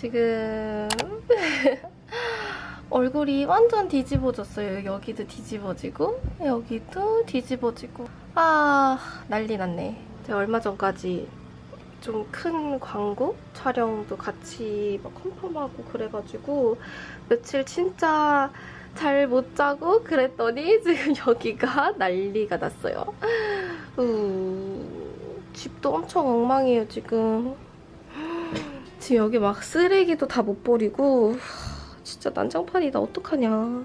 지금 얼굴이 완전 뒤집어졌어요. 여기도 뒤집어지고 여기도 뒤집어지고 아 난리 났네. 제가 얼마 전까지 좀 큰 광고 촬영도 같이 막 컨펌하고 그래가지고 며칠 진짜 잘 못 자고 그랬더니 지금 여기가 난리가 났어요. 우, 집도 엄청 엉망이에요 지금. 지금 여기 막 쓰레기도 다 못 버리고 진짜 난장판이다 어떡하냐.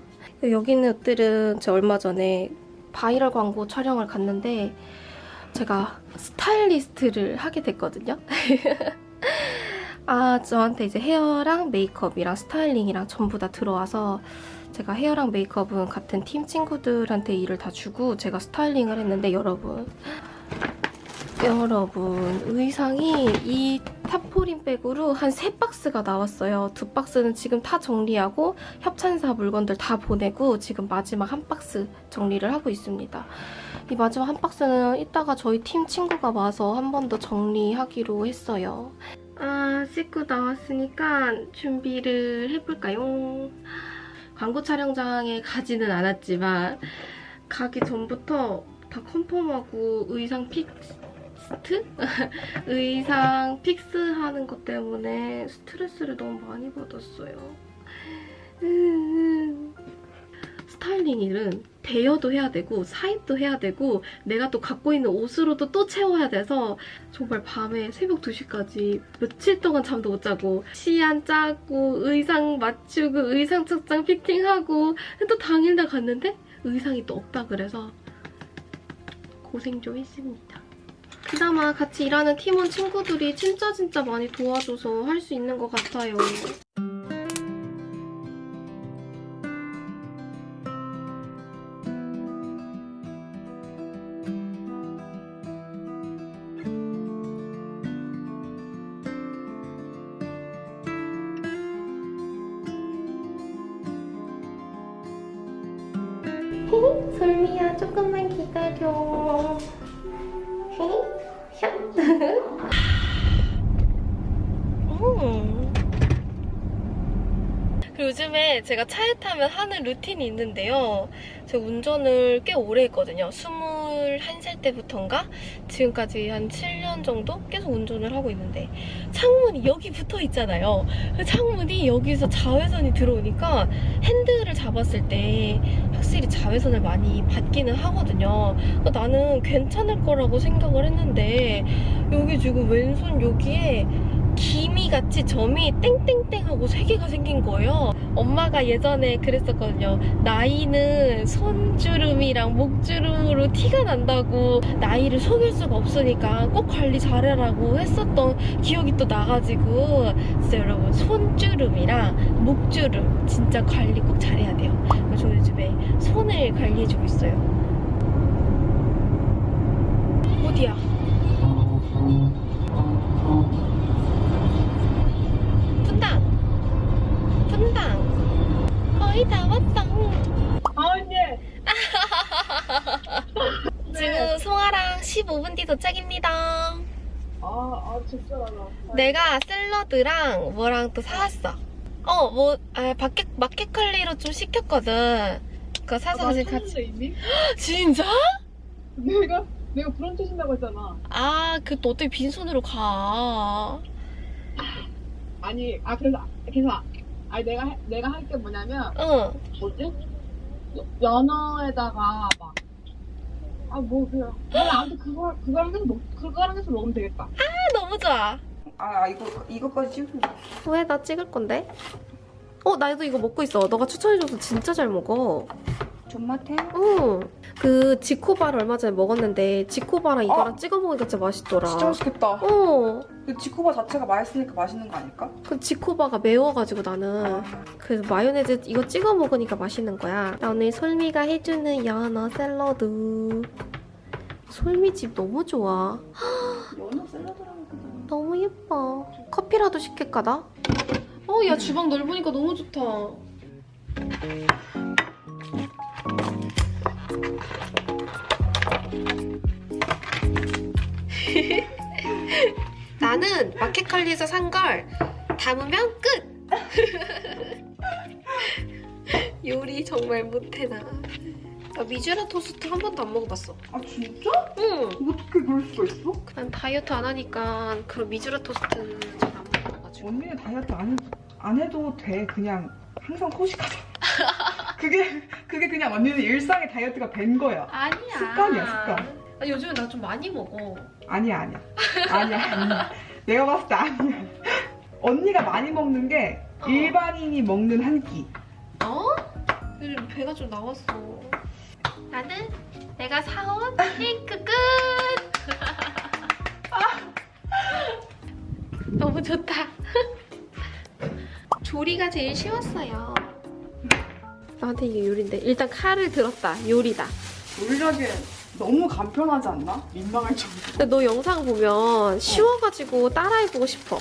여기 있는 옷들은 제가 얼마 전에 바이럴 광고 촬영을 갔는데 제가 스타일리스트를 하게 됐거든요. 아, 저한테 이제 헤어랑 메이크업이랑 스타일링이랑 전부 다 들어와서 제가 헤어랑 메이크업은 같은 팀 친구들한테 일을 다 주고 제가 스타일링을 했는데 여러분 여러분 의상이 이 타포린 백으로 한 세 박스가 나왔어요. 두 박스는 지금 다 정리하고 협찬사 물건들 다 보내고 지금 마지막 한 박스 정리를 하고 있습니다. 이 마지막 한 박스는 이따가 저희 팀 친구가 와서 한 번 더 정리하기로 했어요. 아 씻고 나왔으니까 준비를 해볼까요? 광고 촬영장에 가지는 않았지만 가기 전부터 다 confirm하고 의상 fix 스트? 의상 fix하는 것 때문에 스트레스를 너무 많이 받았어요. 음. 스타일링 일은 대여도 해야 되고 사입도 해야 되고 내가 또 갖고 있는 옷으로도 또 채워야 돼서 정말 밤에 새벽 2시까지 며칠 동안 잠도 못 자고 시안 짜고 의상 맞추고 의상 착장 fitting하고 또 당일날 갔는데 의상이 또 없다 그래서 고생 좀 했습니다. 그나마 같이 일하는 팀원 친구들이 진짜 진짜 많이 도와줘서 할 수 있는 것 같아요. 솔미야 조금만 기다려. 음. 그리고 요즘에 제가 차에 타면 하는 루틴이 있는데요. 제가 운전을 꽤 오래 했거든요. 21살 때부터인가? 지금까지 한 7년 정도 계속 운전을 하고 있는데 창문이 여기 붙어 있잖아요. 그 창문이 여기서 자외선이 들어오니까 핸들을 잡았을 때 확실히 자외선을 많이 받기는 하거든요. 나는 괜찮을 거라고 생각을 했는데 여기 지금 왼손 여기에 기미같이 점이 땡땡땡 하고 세 개가 생긴 거예요. 엄마가 예전에 그랬었거든요. 나이는 손주름이랑 목주름으로 티가 난다고 나이를 속일 수가 없으니까 꼭 관리 잘해라고 했었던 기억이 또 나가지고 진짜 여러분 손주름이랑 목주름 진짜 관리 꼭 잘해야 돼요. 저 요즘에 손을 관리해주고 있어요. 어디야? 15분 뒤 도착입니다. 아 아 진짜 나 내가 샐러드랑 뭐랑 또 사왔어. 어, 뭐, 아, 마켓, 마켓컬리로 좀 시켰거든. 그거 사서 같이 같이. 찾는데 이미? 진짜? 내가 내가 브런치 신다고 했잖아 아, 그 또 어떻게 빈손으로 가. 아니 아 그래서 그래서 아니 내가 할- 내가 할 게 뭐냐면 응. 뭐지 여- 연어에다가 막 아뭐 그냥 그냥 아무튼 그거 그거랑 해서 먹 그거랑 해서 먹으면 되겠다 아, 너무 좋아. 아 이거 이거까지 찍으면 왜? 나 찍을 건데? 어, 나도 이거 먹고 있어. 너가 추천해줘서 진짜 잘 먹어. 존맛해? 응. 그 지코바를 얼마 전에 먹었는데 지코바랑 이거랑 찍어 먹으니까 진짜 맛있더라. 진짜 맛있겠다. 어. 그 지코바 자체가 맛있으니까 맛있는 거 아닐까? 그 지코바가 매워가지고 나는 그래서 마요네즈 이거 찍어 먹으니까 맛있는 거야. 나 오늘 솔미가 해주는 연어 샐러드. 솔미 집 너무 좋아. 연어 샐러드라는 거 너무 예뻐. 커피라도 시킬까 나? 어, 야 주방 넓으니까 너무 좋다. 나는 마켓컬리에서 산걸다 담으면 끝! 요리 정말 못해 나. 나 미주라 토스트 한 번도 안 먹어봤어. 아 진짜? 응. 어떻게 그럴 수가 있어? 난 다이어트 안 하니까 그런 미주라 토스트 잘안 먹어가지고. 언니는 다이어트 안, 해, 안 해도 돼. 그냥 항상 코식하자. 그게 그게 그냥 언니는 일상의 다이어트가 된 거야. 아니야. 습관이야, 습관. 아, 요즘에 나 좀 많이 먹어. 아니야 아니야. 아니야 아니야. 내가 봤을 때 아니야. 언니가 많이 먹는 게 어. 일반인이 먹는 한 끼. 어? 요즘 배가 좀 나왔어. 나는 내가 사온 케이크 끝! 너무 좋다. 조리가 제일 쉬웠어요. 나한테 이게 요리인데 일단 칼을 들었다. 요리다. 요리하기엔 너무 간편하지 않나? 민망할 정도. 근데 너 영상 보면 쉬워가지고 따라해보고 싶어.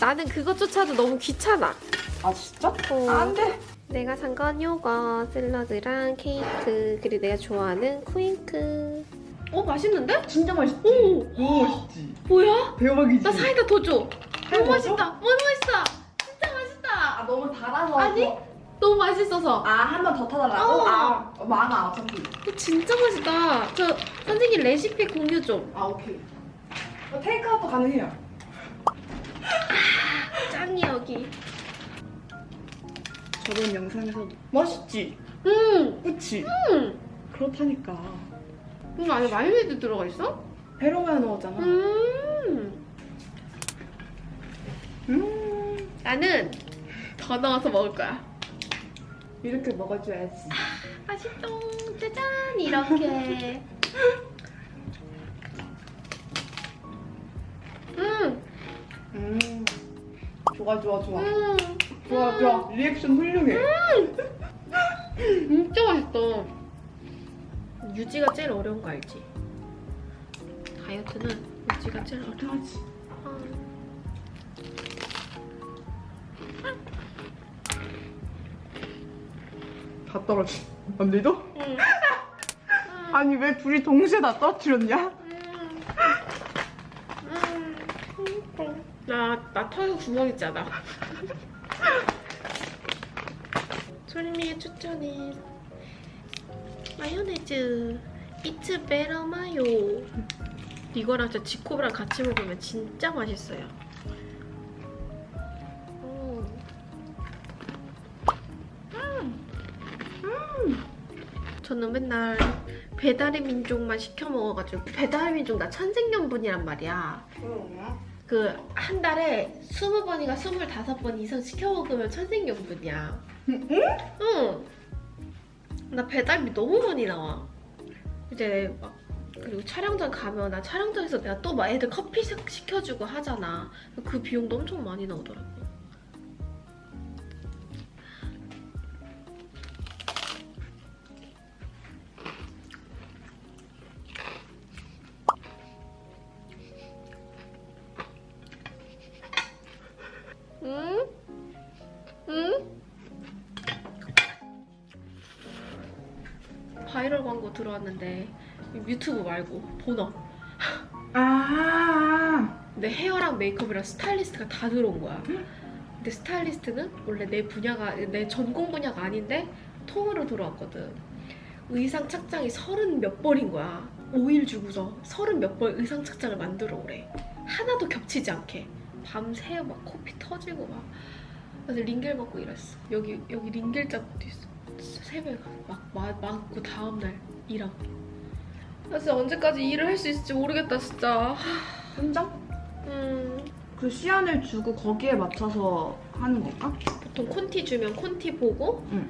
나는 그것조차도 너무 귀찮아. 아 진짜? 어. 안 돼. 내가 산 건 요거 샐러드랑 케이크 그리고 내가 좋아하는 쿠잉크 어 맛있는데? 진짜 맛있지. 오 너무 맛있지. 뭐야? 대박이지. 나 사이다 더 줘. 너무? 맛있다. 너무 맛있다. 진짜 맛있다. 아 너무 달아서. 아니? 너무 맛있어서. 아 한 번 더 타달라고? 어. 아 많아 어차피. 어, 진짜 맛있다. 저 선생님 레시피 공유 좀. 아 오케이. 어, 테이크아웃도 가능해요. 짱이 여기. 저번 영상에서 맛있지. 음. 그치? 음. 그렇다니까. 이거 안에 마요네즈 들어가 있어? 베로마에 넣었잖아. 음. 음. 나는 더 넣어서 먹을 거야. 이렇게 먹어줘야지. 맛있죠? 짜잔 이렇게. 음. 음. 좋아 좋아 좋아. 음. 좋아 좋아. 리액션 훌륭해. 진짜 맛있다. 유지가 제일 어려운 거 알지? 다이어트는 유지가 제일 어려워. 어떡하지? 다 떨어지. 언니도? 응. 아니 왜 둘이 동시에 다 떨어뜨렸냐? 나, 나 털 구멍 있잖아. 솔미의 추천은 마요네즈. It's better 마요. 이거랑 진짜 지코브랑 같이 먹으면 진짜 맛있어요. 저는 맨날 배달의 민족만 시켜 먹어가지고 배달의 민족 나 천생연분이란 말이야. 그 한 달에 20번인가 25번 이상 시켜 먹으면 천생연분이야. 응? 응. 나 배달비 너무 많이 나와. 이제 막 그리고 촬영장 가면 나 촬영장에서 내가 또 막 애들 커피 시- 시켜주고 하잖아. 그 비용도 엄청 많이 나오더라고. 바이럴 광고 들어왔는데 유튜브 말고 본업 아. 내 헤어랑 메이크업이랑 스타일리스트가 다 들어온 거야. 근데 스타일리스트는 원래 내 분야가 내 전공 분야가 아닌데 통으로 들어왔거든. 의상 착장이 서른 몇 벌인 거야. 5일 주고서 서른 몇 벌 의상 착장을 만들어 오래 하나도 겹치지 않게. 밤새 막 코피 터지고 막. 그래서 링겔 먹고 일했어. 여기 여기 링겔 자국도 있어 새벽에 막 마- 맞고 다음날 일하고 나 진짜 언제까지 일을 할 수 있을지 모르겠다 진짜 혼자? 음그 시안을 주고 거기에 맞춰서 하는 건가? 보통 콘티 주면 콘티 보고 응.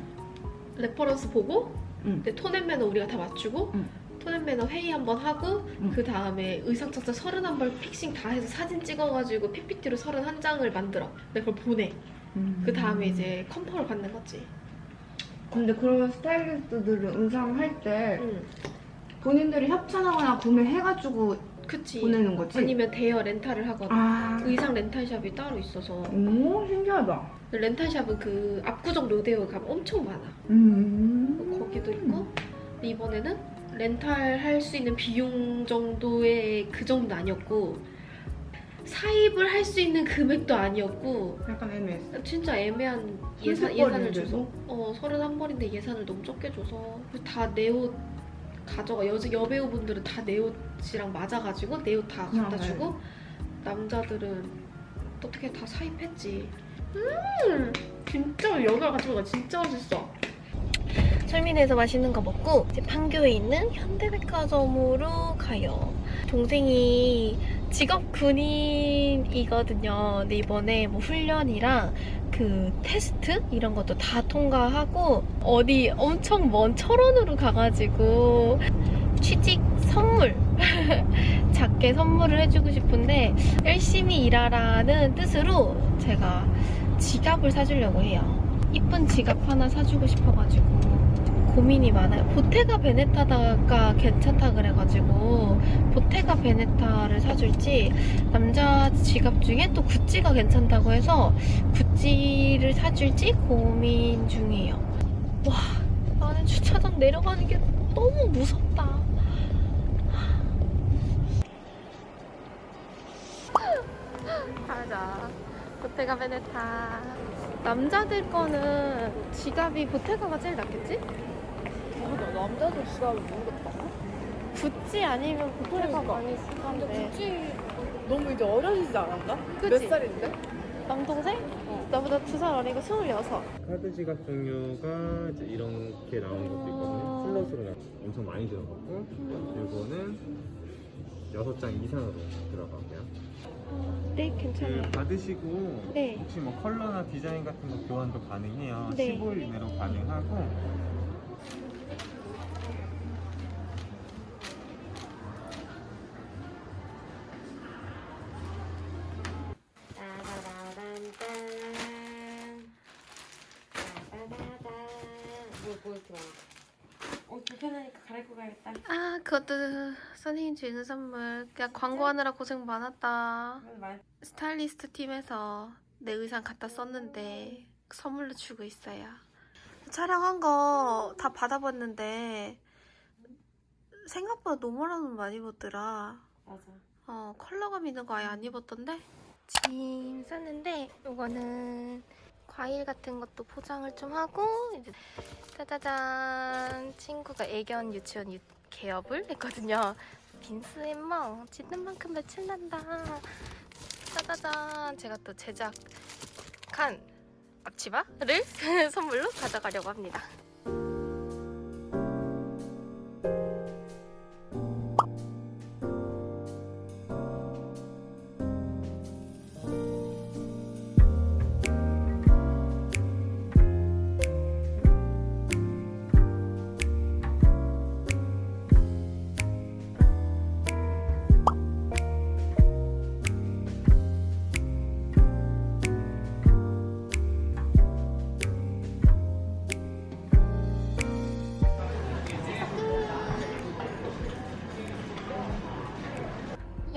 reference 보고 응. 근데 tone and manner 우리가 다 맞추고 응. tone and manner 회의 한번 하고 응. 그 다음에 의상 착장 31벌 fixing 다 해서 사진 찍어가지고 PPT로 31장을 만들어 근데 그걸 보내 그 다음에 이제 컴퍼를 받는 거지 근데 그러면 스타일리스트들은 의상 할때 응 본인들이 협찬하거나 구매해가지고 그치 보내는 거지? 아니면 대여 렌탈을 하거나 아. 의상 렌탈샵이 따로 있어서 오, 신기하다. 렌탈샵은 그 압구정 로데오 가면 엄청 많아 음. 거기도 있고 이번에는 렌탈 할 수 있는 비용 정도의 그 정도 아니었고 사입을 할 수 있는 금액도 아니었고 약간 애매했어. 진짜 애매한 예산, 예산을 줘서? 어 31벌인데 예산을 너무 적게 줘서. 다 내 옷 가져가 여, 여배우분들은 다 내 옷이랑 맞아가지고 내 옷 다 갖다 아, 네. 주고 남자들은 어떻게 다 사입했지? 음 진짜 여기가 같이 먹으니까 진짜 맛있어 설민에서 맛있는 거 먹고 이제 판교에 있는 현대백화점으로 가요 동생이 직업 군인이거든요. 근데 이번에 뭐 훈련이랑 그 테스트 이런 것도 다 통과하고 어디 엄청 먼 철원으로 가가지고 취직 선물 작게 선물을 해주고 싶은데 열심히 일하라는 뜻으로 제가 지갑을 사주려고 해요. 이쁜 지갑 하나 사주고 싶어가지고 고민이 많아요. 보테가 베네타가 괜찮다 그래가지고 보테가 베네타를 사줄지 남자 지갑 중에 또 구찌가 괜찮다고 해서 구찌를 사줄지 고민 중이에요. 와 나는 주차장 내려가는 게 너무 무섭다. 가자. 보테가 베네타. 남자들 거는 지갑이 보테가가 제일 낫겠지? 남자들 지갑을 모르겠다. 구찌 아니면 그러니까. 많이 쓰던데. 굳이 너무 이제 어려지지 않았나? 그치? 몇 살인데? 남동생? 어. 나보다 두 살 어리고 스물여섯. 카드 지갑 종류가 이제 이렇게 나오는 것도 있거든요. 플러스로 나- 엄청 많이 들어가고 이거는 6장 이상으로 들어가고요. 네, 괜찮아요. 그 받으시고 네. 혹시 뭐 컬러나 디자인 같은 거 교환도 가능해요. 네. 15일 이내로 가능하고 가야겠다. 아, 그것도 선생님 주는 선물. 그냥 광고하느라 고생 많았다. 스타일리스트 팀에서 내 의상 갖다 썼는데 선물로 주고 있어요. 촬영한 거 다 받아봤는데 생각보다 너무나도 많이 입었더라. 맞아. 어, 컬러감 있는 거 아예 안 입었던데? 짐 쌌는데 이거는 과일 같은 것도 포장을 좀 하고 이제 짜자잔 친구가 애견 유치원 유, 개업을 했거든요. 빈스 앤멍 짖는 만큼 며칠 난다. 짜자잔 제가 또 제작 한 앞치마를 선물로 가져가려고 합니다.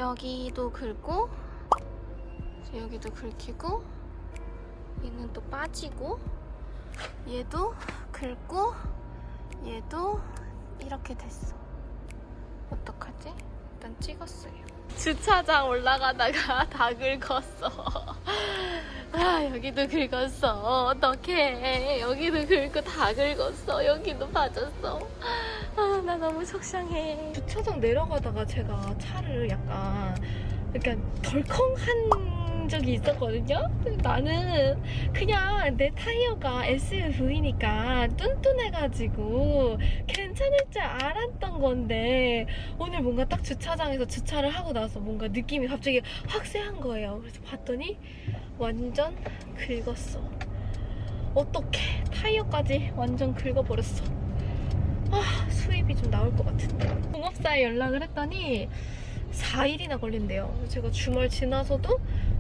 여기도 긁고 여기도 긁히고 얘는 또 빠지고 얘도 긁고 얘도 이렇게 됐어. 어떡하지? 일단 찍었어요. 주차장 올라가다가 다 긁었어. 아 여기도 긁었어. 어떡해. 여기도 긁고 다 긁었어. 여기도 빠졌어. 아 나 너무 속상해. 주차장 내려가다가 제가 차를 약간 약간 덜컹한 적이 있었거든요? 나는 그냥 내 타이어가 SUV니까 뚠뚠해가지고 괜찮을 줄 알았던 건데 오늘 뭔가 딱 주차장에서 주차를 하고 나서 뭔가 느낌이 갑자기 확 쎄한 거예요. 그래서 봤더니 완전 긁었어. 어떡해. 타이어까지 완전 긁어버렸어 아 수입이 좀 나올 것 같은데. 공업사에 연락을 했더니 4일이나 걸린대요. 제가 주말 지나서도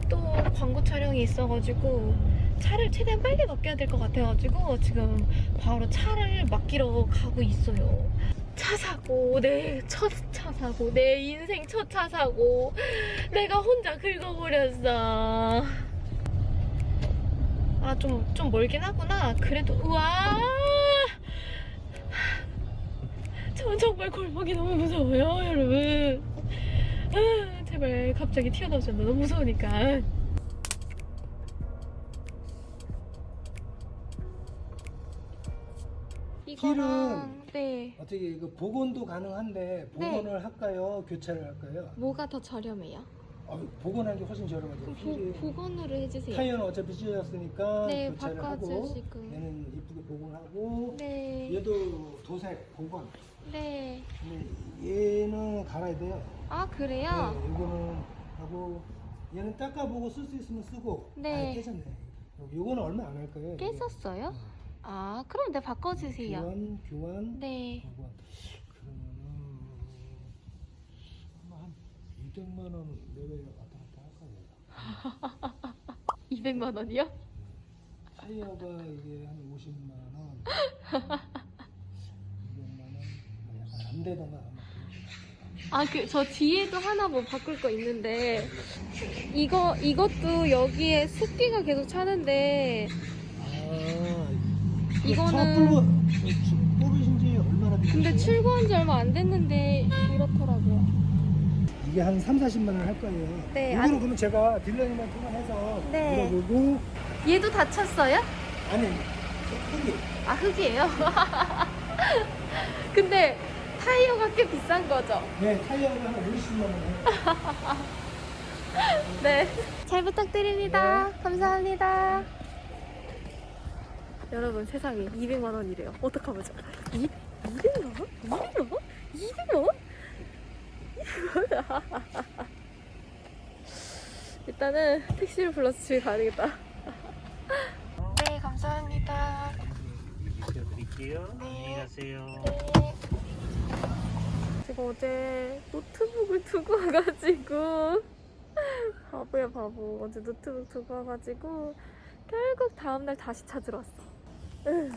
또 광고 촬영이 있어가지고 차를 최대한 빨리 맡겨야 될 것 같아가지고 지금 바로 차를 맡기러 가고 있어요. 차 사고 내 첫 차 사고 내 인생 첫 차 사고 내가 혼자 긁어버렸어. 아좀좀 멀긴 하구나. 그래도 우와 전 정말 골목이 너무 무서워요, 여러분. 아, 제 제발 갑자기 튀어나오잖아. 너무 무서우니까. 이거랑 네 어떻게 이거 복원도 가능한데 복원을 할까요? 교체를 할까요? 뭐가 더 저렴해요? 어, 복원하는 게 훨씬 저렴하죠. 휠이 보, 복원으로 해주세요. 타이어는 어차피 찢어졌으니까 네, 교체를 하고 바꿔주시고. 얘는 이쁘게 복원하고 네. 얘도 도색 복원. 네. 근데 얘는 갈아야 돼요. 아 그래요? 네, 이거는 하고 얘는 닦아보고 쓸 수 있으면 쓰고. 네. 아, 깨졌네. 요거는 얼마 안 할 거예요. 깼었어요? 아 그럼 네 바꿔주세요. 교환, 교환, 네. 복원. 그러면은 아마 한 200만 원 내외 왔다 갔다 할 거예요. 200만 원이요? 타이어가 이게 한 50만 원, 200만 원, 뭐 약간 안 되던가 아마. 아, 그, 저 뒤에도 하나 뭐 바꿀 거 있는데, 이거, 이것도 여기에 습기가 계속 차는데, 아, 이거는- 뽑으, 뽑으신 지 얼마나 되셨어요? 근데 출고한 지 얼마 안 됐는데, 이렇더라고요. 이게 한 3, 40만 원 할 거예요. 네, 이거는 안- 그러면 제가 딜러님한테 통화해서 네. 물어보고 얘도 다쳤어요? 아니, 흙이 아, 흙이에요? 근데, 타이어가 꽤 비싼 거죠? 네, 타이어가 한 50만 원. 네. 잘 부탁드립니다. 감사합니다. 여러분 세상에 200만 원이래요. 어떡하보죠? 2, 200만 원? 200만 원? 200만 원? 일단은 택시를 불러서 집에 가야 되겠다. 네, 감사합니다. 드릴게요. 안녕히 가세요. 제가 어제 노트북을 두고 와가지고 바보야 바보 어제 노트북 두고 와가지고 결국 다음날 다시 찾으러 왔어 으.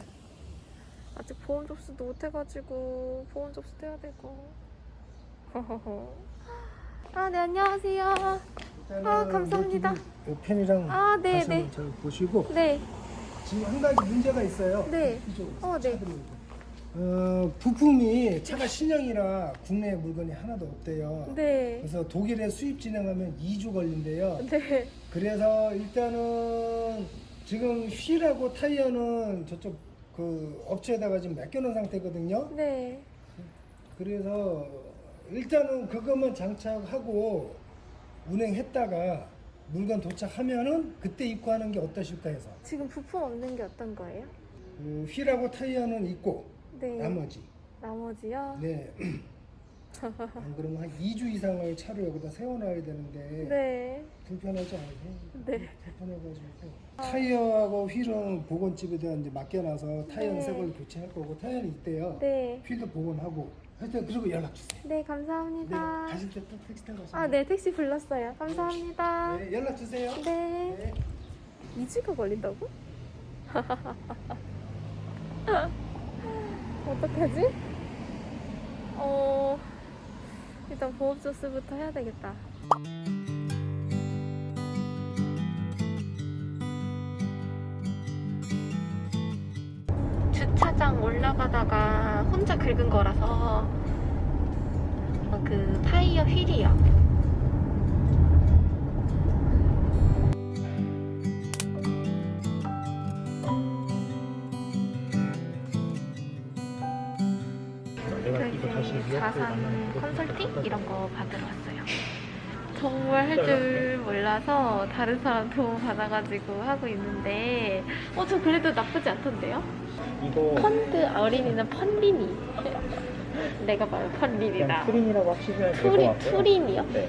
아직 보험 접수도 못 해가지고 보험 접수도 해야 되고 아 네 안녕하세요 아, 감사합니다. 펜이랑 아, 네, 네. 잘 보시고 네 지금 한 가지 문제가 있어요. 네. 어, 네. 어, 부품이 차가 신형이라 국내 물건이 하나도 없대요. 네. 그래서 독일에 수입 진행하면 2주 걸린대요. 네. 그래서 일단은 지금 휠하고 타이어는 저쪽 그 업체에다가 지금 맡겨놓은 상태거든요. 네. 그래서 일단은 그것만 장착하고 운행했다가 물건 도착하면은 그때 입고 하는 게 어떠실까 해서 지금 부품 없는 게 어떤 거예요? 그 휠하고 타이어는 있고 네. 나머지 나머지요? 네. 안 그러면 한 2주 이상을 차를 여기다 세워놔야 되는데 네. 불편하지 않으세요? 네. 불편해가지고 타이어하고 휠은 보건집에다 이제 맡겨놔서 타이어는 네. 새 걸로 교체할 거고 타이어는 있대요. 네. 휠도 복원하고 하여튼 그리고 연락 주세요. 네, 네, 감사합니다. 가실 때 또 택시 타고 가시면 아, 네, 택시 불렀어요. 감사합니다. 네, 연락 주세요. 네. 네. 2주가 걸린다고? 어떡하지? 어, 일단 보험조스부터 해야 되겠다. 주차장 올라가다가 혼자 긁은 거라서 어, 그 타이어 휠이요. 그 자산 컨설팅 이런 거 받으러 왔어요. 정말 할 줄 몰라서 다른 사람 도움 받아가지고 하고 있는데 어 저 그래도 나쁘지 않던데요? 이거 펀드 어린이는 펀리니 내가 펀리니다 그냥 투린이라고 하시면 될것 투리, 같고요. 투린이요? 네.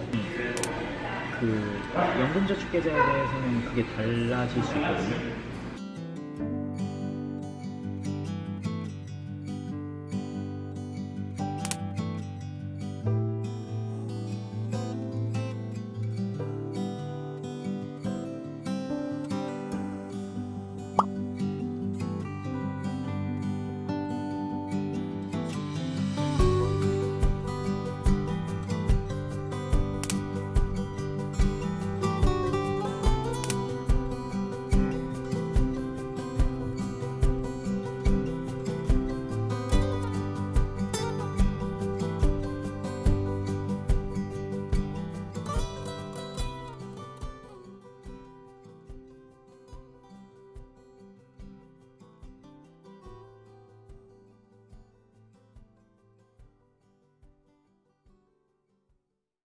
그 연금저축 계좌에 대해서는 그게 달라질 수 있거든요.